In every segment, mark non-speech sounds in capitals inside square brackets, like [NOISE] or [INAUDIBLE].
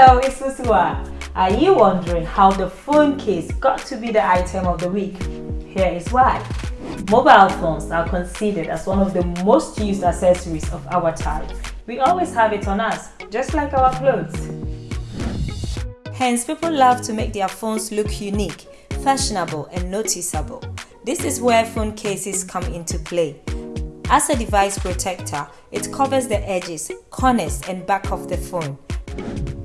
Bonsoir! Are you wondering how the phone case got to be the item of the week? Here is why. Mobile phones are considered as one of the most used accessories of our time. We always have it on us, just like our clothes. Hence, people love to make their phones look unique, fashionable and noticeable. This is where phone cases come into play. As a device protector, it covers the edges, corners and back of the phone.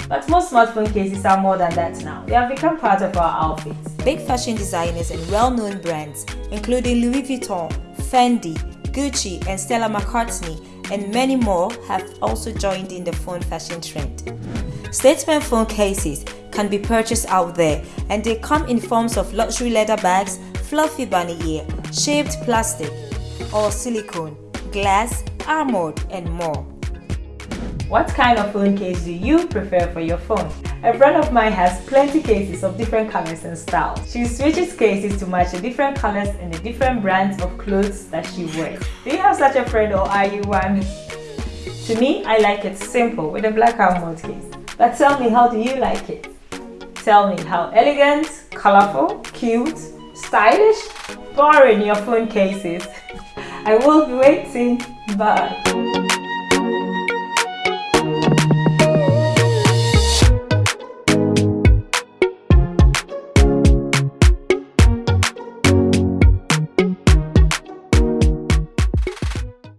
But most smartphone cases are more than that now. They have become part of our outfits. Big fashion designers and well-known brands, including Louis Vuitton, Fendi, Gucci and Stella McCartney and many more have also joined in the phone fashion trend. Statement phone cases can be purchased out there and they come in forms of luxury leather bags, fluffy bunny ear, shaped plastic or silicone, glass, armored and more. What kind of phone case do you prefer for your phone? A friend of mine has plenty cases of different colors and styles. She switches cases to match the different colors and the different brands of clothes that she wears. Do you have such a friend or are you one? To me, I like it simple with a black armored case. But tell me, how do you like it? Tell me how elegant, colorful, cute, stylish, boring your phone case is. [LAUGHS] I will be waiting. Bye.